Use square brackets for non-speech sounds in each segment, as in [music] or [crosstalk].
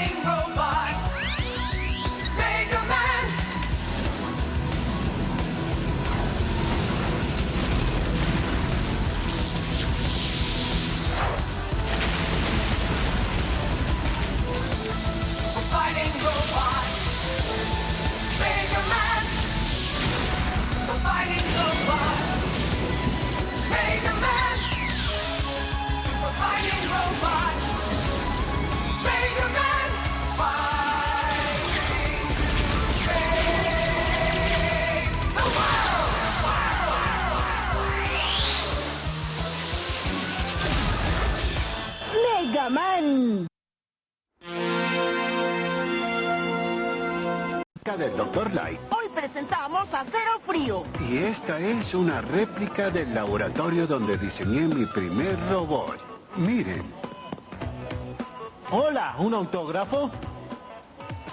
burning robot. Light. Hoy presentamos a Cero Frío. Y esta es una réplica del laboratorio donde diseñé mi primer robot. Miren. Hola, ¿un autógrafo?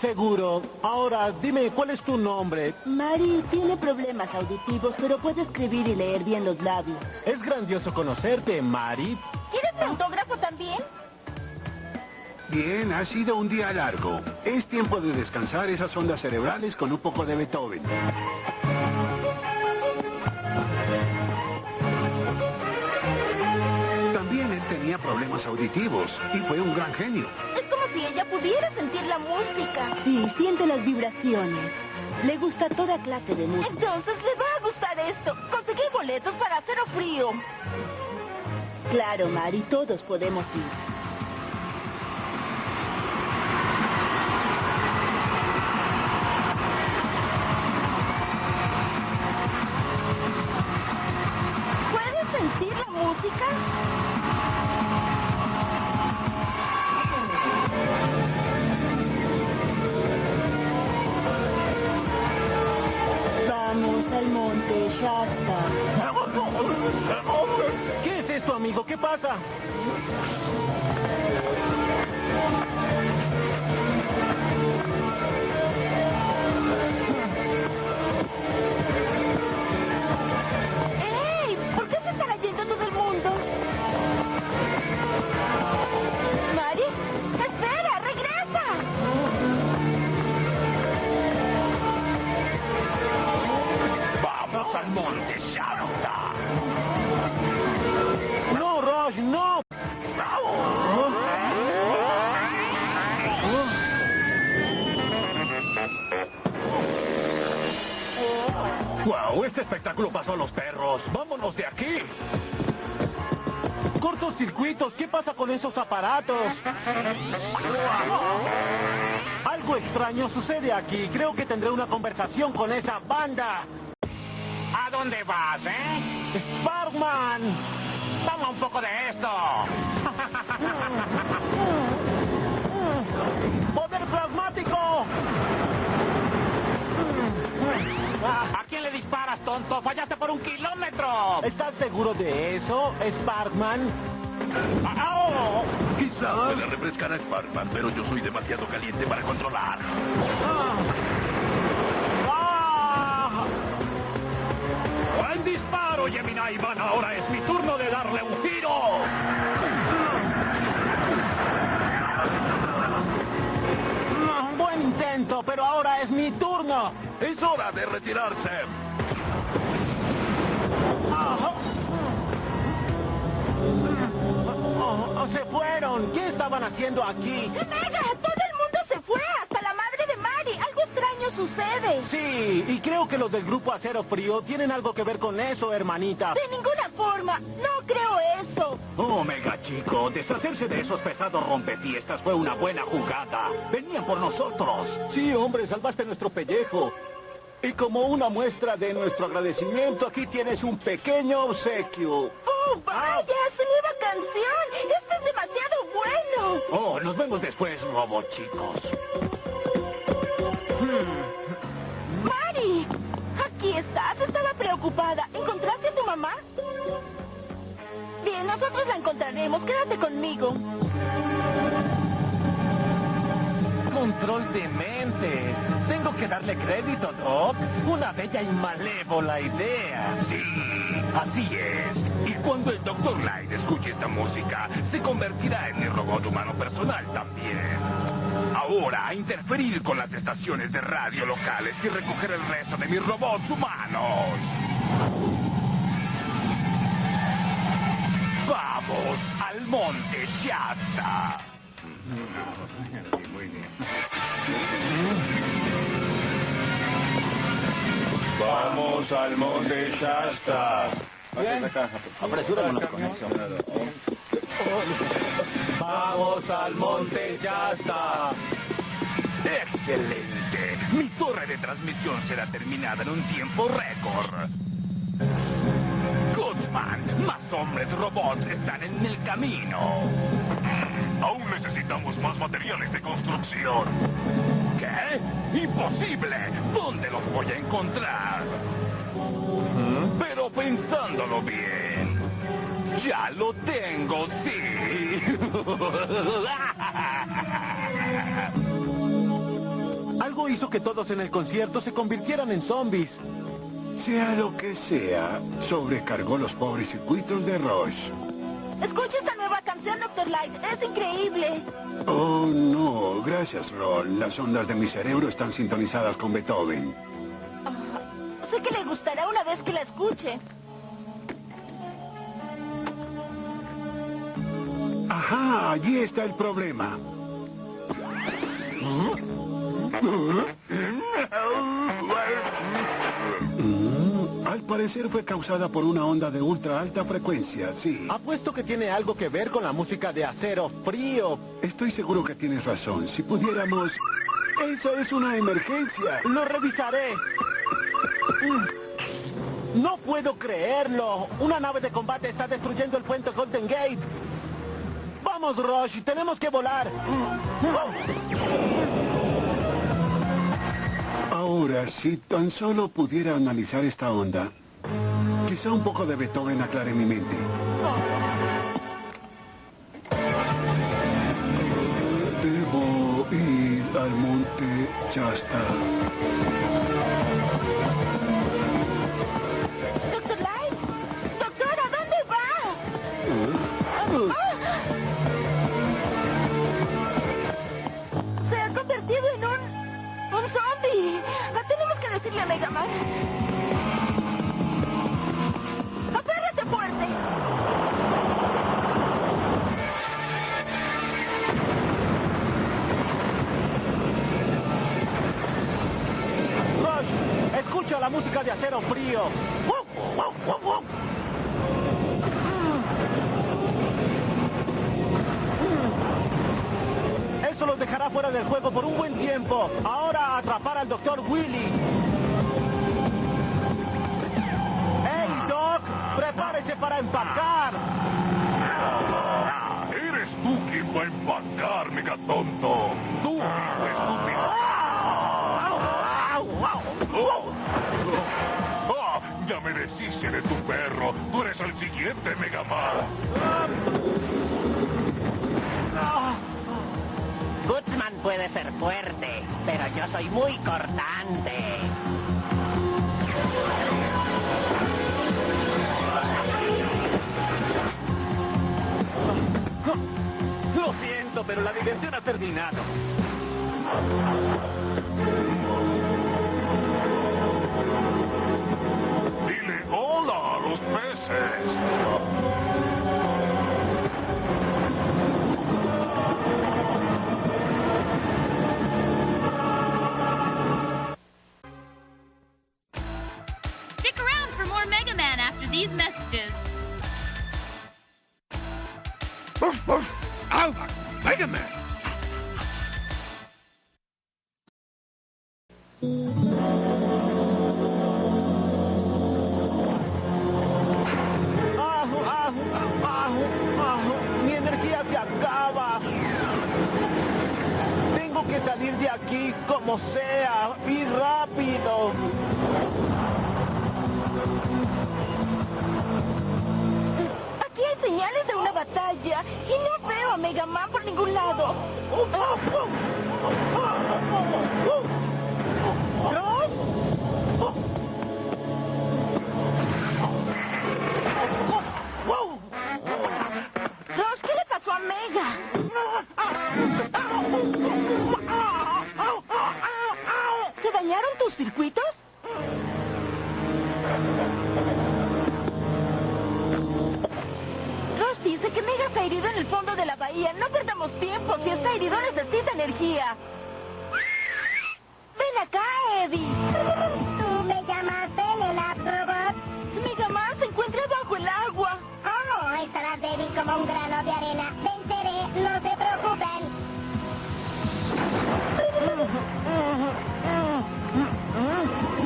Seguro. Ahora, dime, ¿cuál es tu nombre? Mari tiene problemas auditivos, pero puede escribir y leer bien los labios. Es grandioso conocerte, Mari. ¿Quieres mi autógrafo también? Bien, ha sido un día largo. Es tiempo de descansar esas ondas cerebrales con un poco de Beethoven. También él tenía problemas auditivos y fue un gran genio. Es como si ella pudiera sentir la música. Sí, siente las vibraciones. Le gusta toda clase de música. Entonces le va a gustar esto. Conseguí boletos para Cero Frío. Claro, Mari, todos podemos ir. [laughs] ¿Qué es esto, amigo? ¿Qué pasa? ¡Wow! Este espectáculo pasó a los perros. ¡Vámonos de aquí! ¡Cortocircuitos! ¿Qué pasa con esos aparatos? Algo extraño sucede aquí. Creo que tendré una conversación con esa banda. ¿A dónde vas, eh? ¡Sparkman! Toma un poco de esto. Tonto? ¡Fallaste por un kilómetro! ¿Estás seguro de eso, Sparkman? ¡Au! Quizá pueda refrescar a Sparkman, pero yo soy demasiado caliente para controlar. ¡Ah! ¡Buen disparo, Gemini Man! Ahora es mi turno de darle un tiro. Ah, Buen intento, pero ahora es mi turno. Es hora de retirarse. Oh, se fueron. ¿Qué estaban haciendo aquí? ¡Mega! ¡Todo el mundo se fue! ¡Hasta la madre de Mari! ¡Algo extraño sucede! Sí, y creo que los del grupo Acero Frío tienen algo que ver con eso, hermanita. ¡De ninguna forma! ¡No creo eso! Oh, mega chico, deshacerse de esos pesados rompefiestas fue una buena jugada. Venían por nosotros. Sí, hombre, salvaste nuestro pellejo. Y como una muestra de nuestro agradecimiento, aquí tienes un pequeño obsequio. ¡Oh, vaya! ¡Su nueva canción! ¡Esto es demasiado bueno! Oh, nos vemos después, robot chicos. ¡Mari! Aquí estás. Estaba preocupada. ¿Encontraste a tu mamá? Bien, nosotros la encontraremos. Quédate conmigo. Control de Tengo que darle crédito, Doc. Una bella y malévola idea. Sí, así es. Y cuando el Dr. Light escuche esta música, se convertirá en mi robot humano personal también. ahora a interferir con las estaciones de radio locales y recoger el resto de mis robots humanos. ¡Vamos al monte Shasta! Muy bien. Vamos al monte Shasta. Vamos al monte Shasta. ¡Excelente! Mi torre de transmisión será terminada en un tiempo récord. Guzman, más hombres robots están en el camino. Más materiales de construcción. ¿Qué? ¡Imposible! ¿Dónde los voy a encontrar? Pero pensándolo bien, ya lo tengo, sí. [laughs] Algo hizo que todos en el concierto se convirtieran en zombies. Sea lo que sea, sobrecargó los pobres circuitos de Rush. Escucha esta canción, Dr. Light. Es increíble. Oh, no, gracias, Roll. Las ondas de mi cerebro están sintonizadas con Beethoven. Sé que le gustará una vez que la escuche. Ajá, allí está el problema. [laughs] parecer fue causada por una onda de ultra alta frecuencia, sí. Apuesto que tiene algo que ver con la música de acero frío. Estoy seguro que tienes razón. Si pudiéramos... Esa es una emergencia. Lo revisaré. Mm. No puedo creerlo. Una nave de combate está destruyendo el puente Golden Gate. Vamos, Rush, tenemos que volar. Ahora, si tan solo pudiera analizar esta onda, quizá un poco de Beethoven aclare mi mente. Fuera del juego por un buen tiempo. Ahora a atrapar al doctor Willy. ¡Hey, Doc! ¡Prepárese para empacar! Eres tú quien va a empacar, megatonto. Tú, estúpido. Oh. Ah, ya me deshice de tu perro. Tú eres el siguiente puede ser fuerte, pero yo soy muy cortante. Lo siento, pero la diversión ha terminado. Dile hola a los peces. Salir de aquí como sea y rápido. Aquí hay señales de una batalla y no veo a Mega Man por ningún lado. Está herido en el fondo de la bahía. No perdamos tiempo. Si está herido necesita energía. Ven acá, Eddie. ¿Tú me llamaste, nena robot? Megaman se encuentra bajo el agua. Oh, estarás débil como un grano de arena. Venceré, no se preocupen.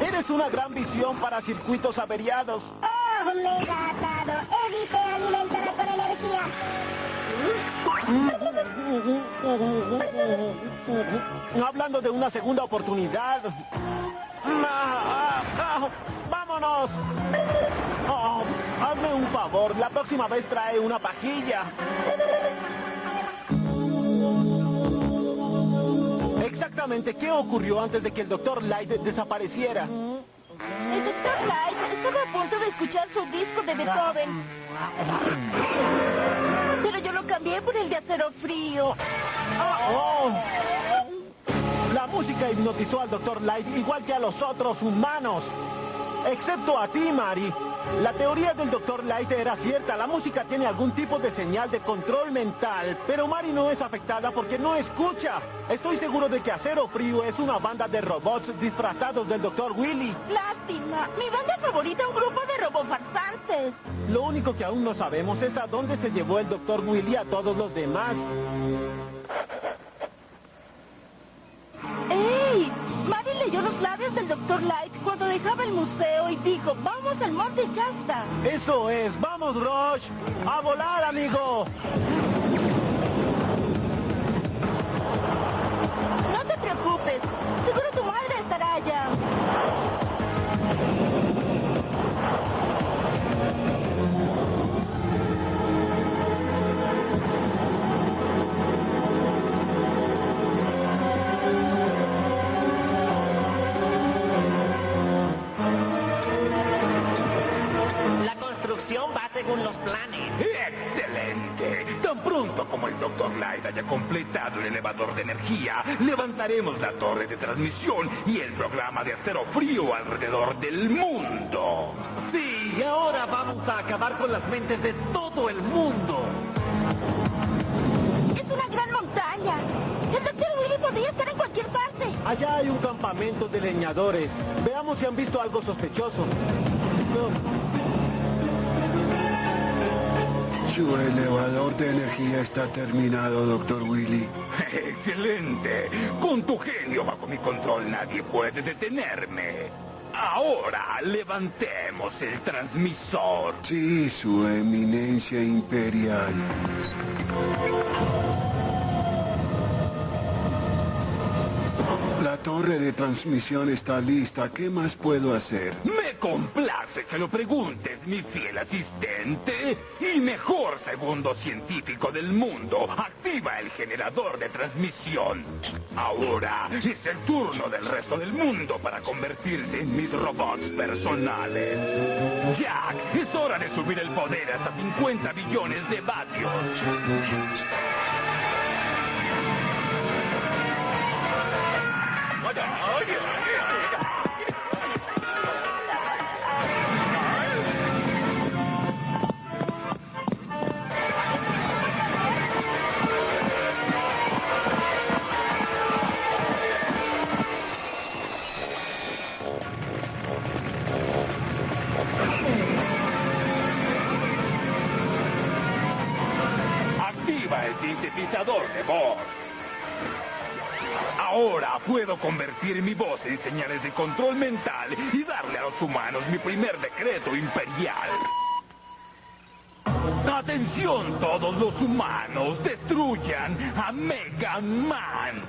Eres una gran visión para circuitos averiados. Oh, mega atado. Alimentará con energía. Hablando de una segunda oportunidad. Ah, ah, ah, ¡Vámonos! Oh, hazme un favor, la próxima vez trae una pajilla. Exactamente, ¿qué ocurrió antes de que el Dr. Light desapareciera? Estaba a punto de escuchar su disco de Beethoven. Pero yo lo cambié por el de acero frío. Oh. La música hipnotizó al Dr. Light igual que a los otros humanos. Excepto a ti, Mari. La teoría del Dr. Light era cierta. La música tiene algún tipo de señal de control mental. Pero Mari no es afectada porque no escucha. Estoy seguro de que Acero Frío es una banda de robots disfrazados del Dr. Willy. Lástima. Mi banda favorita es un grupo de robofarsantes. Lo único que aún no sabemos es a dónde se llevó el Dr. Willy a todos los demás. Dejaba el museo y dijo, vamos al Monte Shasta. Eso es. ¡Vamos, Rush! ¡A volar, amigo! No te preocupes. Seguro tu madre estará allá. Según los planes. ¡Excelente! Tan pronto como el Dr. Light haya completado el elevador de energía, levantaremos la torre de transmisión y el programa de acero frío alrededor del mundo. Sí, y ahora vamos a acabar con las mentes de todo el mundo. Es una gran montaña. El Dr. Willy podría estar en cualquier parte. Allá hay un campamento de leñadores. Veamos si han visto algo sospechoso. No. Su elevador de energía está terminado, doctor Willy. [laughs] ¡Excelente! Con tu genio bajo mi control nadie puede detenerme. Ahora levantemos el transmisor. Sí, su eminencia imperial. La torre de transmisión está lista. ¿Qué más puedo hacer? Me complace que lo preguntes, mi fiel asistente. Y mejor segundo científico del mundo, activa el generador de transmisión. Ahora es el turno del resto del mundo para convertirse en mis robots personales. Jack, es hora de subir el poder hasta 50 billones de vatios. Sintetizador de voz. Ahora puedo convertir mi voz en señales de control mental y darle a los humanos mi primer decreto imperial. Atención todos los humanos, destruyan a Mega Man.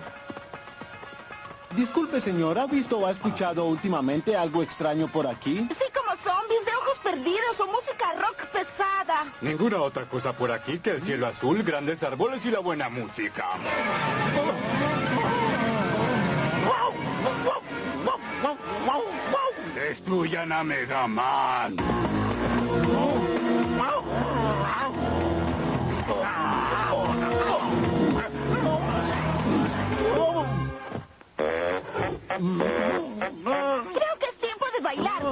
Disculpe, señor, ¿ha visto o ha escuchado últimamente algo extraño por aquí? Sí, como zombies de ojos perdidos o música rock pesada. Ninguna otra cosa por aquí que el cielo azul, grandes árboles y la buena música. Destruyan a Mega Man. Creo que es tiempo de bailar.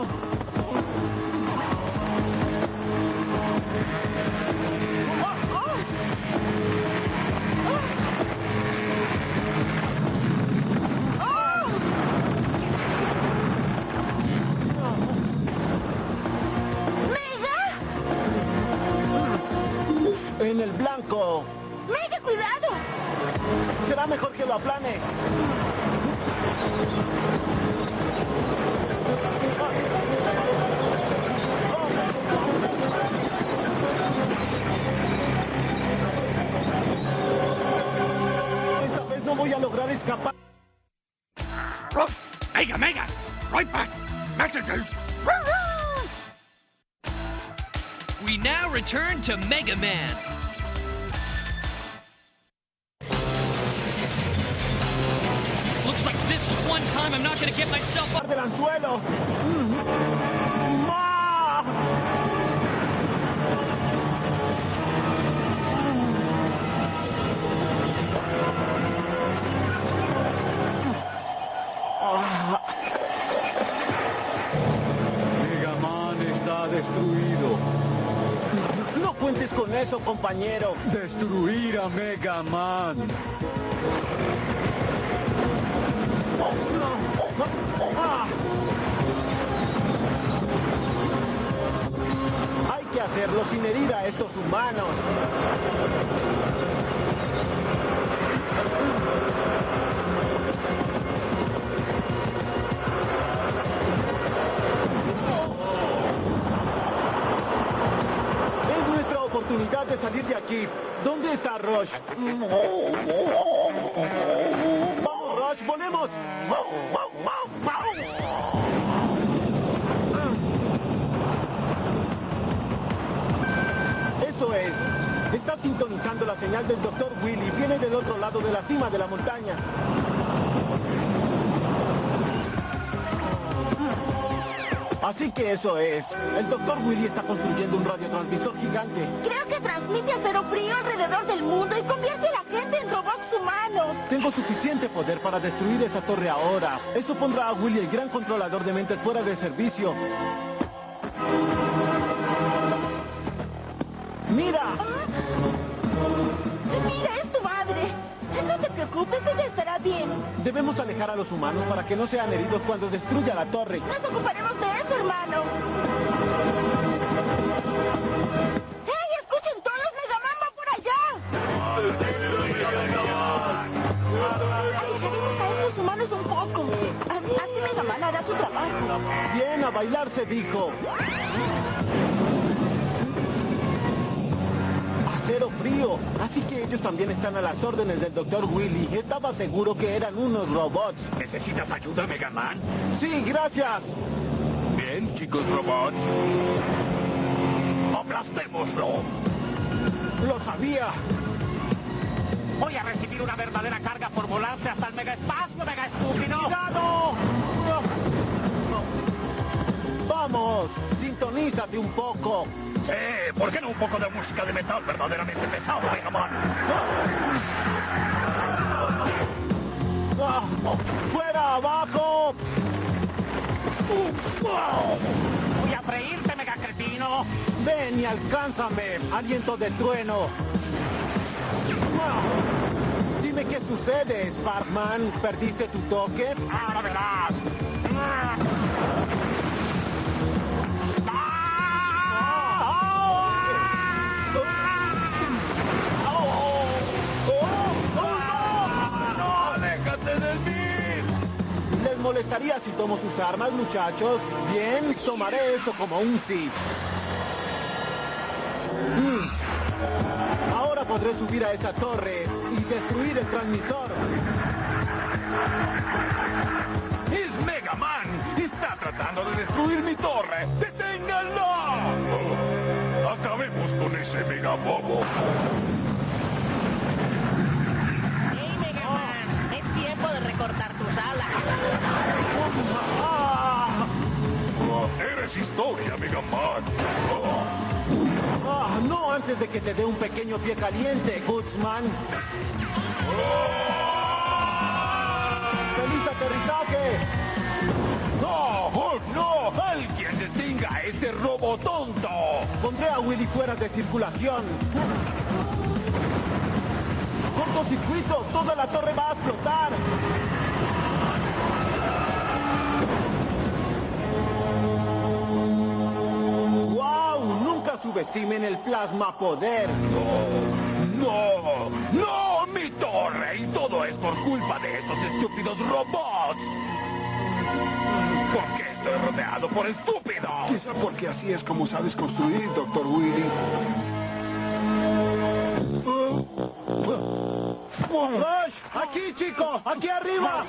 el blanco. ¡Mega cuidado! Será mejor que lo aplane. Esta vez no voy a lograr escapar. Mega, mega, right back, messages. We now return to Mega Man. Eso, compañero. Destruir a Mega Man. Ah. Hay que hacerlo sin herir a estos humanos. Oportunidad de salir de aquí. ¿Dónde está Rush? ¡Vamos, Rush! ¡Volemos! Eso es. Está sintonizando la señal del Dr. Willy. Viene del otro lado de la cima de la montaña. Así que eso es. El Dr. Willy está construyendo un radiotransmisor gigante. Creo que transmite acero frío alrededor del mundo y convierte a la gente en robots humanos. Tengo suficiente poder para destruir esa torre ahora. Eso pondrá a Willy, el gran controlador de mentes, fuera de servicio. ¡Mira! Mira, No te preocupes, ella estará bien. Debemos alejar a los humanos para que no sean heridos cuando destruya la torre. Nos ocuparemos de eso, hermano. ¡Hey, escuchen todos! ¡Megaman va por allá! Estos humanos un poco. Así Megaman hará su trabajo. Bien, a bailar se dijo. Frío. Así que ellos también están a las órdenes del Dr. Willy. Estaba seguro que eran unos robots. ¿Necesitas ayuda, Mega Man? Sí, gracias. Bien, chicos robots. ¡Aplastémoslo! Lo sabía. Voy a recibir una verdadera carga por volarse hasta el mega espacio, mega estúpido. ¡Cuidado! Vamos, sintonízate un poco. Eh, ¿por qué no un poco de música de metal verdaderamente pesado, Mega Man? ¡Fuera, abajo! Voy a freírte, mega cretino. Ven y alcánzame, aliento de trueno. Dime qué sucede, Sparkman. ¿Perdiste tu toque? Ahora verás. Molestaría si tomo sus armas, muchachos? Bien, tomaré eso como un sí. Mm. Ahora podré subir a esa torre y destruir el transmisor. ¡Es Mega Man! ¡Está tratando de destruir mi torre! ¡Deténganlo! Acabemos con ese Mega Bobo. ¡Hey, Megaman! Es tiempo de recortar tus alas. Eres historia, Mega Man. ¡Ah! No antes de que te dé un pequeño pie caliente, Goodsman. ¡Feliz aterrizaje! ¡No! ¡Oh, no! ¡Alguien detenga a ese robo tonto! Pondré a Willy fuera de circulación. Cortocircuito, toda la torre va a explotar. Subestimen el plasma poder. ¡No! ¡No! ¡Mi torre y todo es por culpa de esos estúpidos robots. ¿Por qué estoy rodeado por estúpidos? Quizá porque así es como sabes construir, doctor Willy. ¡Rush! ¡Aquí, chicos! ¡Aquí arriba!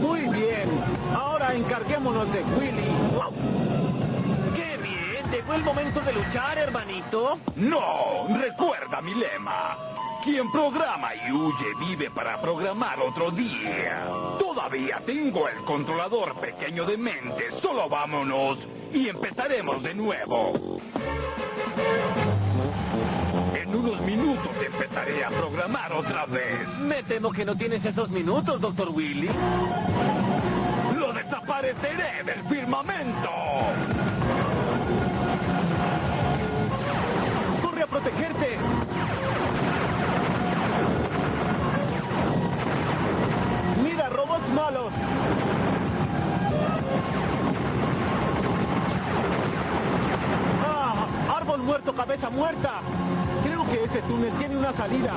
Muy bien. Ahora encarguémonos de Willy. El momento de luchar, hermanito. No, recuerda mi lema. Quien programa y huye vive para programar otro día. Todavía tengo el controlador pequeño de mente. Solo vámonos y empezaremos de nuevo. En unos minutos empezaré a programar otra vez. Me temo que no tienes esos minutos, Doctor Willy. ¡Lo desapareceré del firmamento! Protegerte! ¡Mira, robots malos! ¡Ah! ¡Árbol muerto, cabeza muerta! Creo que ese túnel tiene una salida.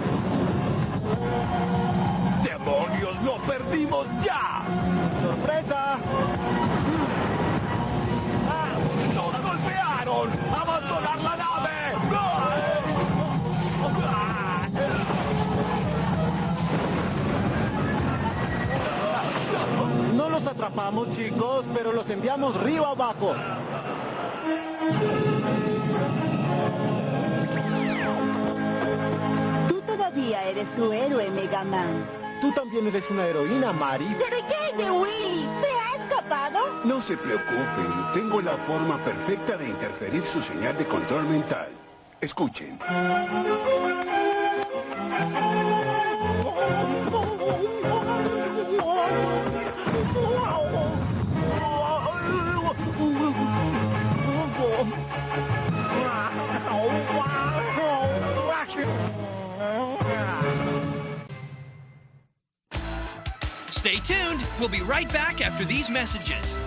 ¡Demonios, lo perdimos ya! ¡Sorpresa! ¡Ah! ¡Nos golpearon! ¡Abandonar la nave! Atrapamos, chicos, pero los enviamos río abajo. Tú todavía eres tu héroe, Mega Man. Tú también eres una heroína, Mari. ¿Pero qué hay de Willy? ¿Se ha escapado? No se preocupen, tengo la forma perfecta de interferir su señal de control mental. Escuchen. Tuned. We'll be right back after these messages.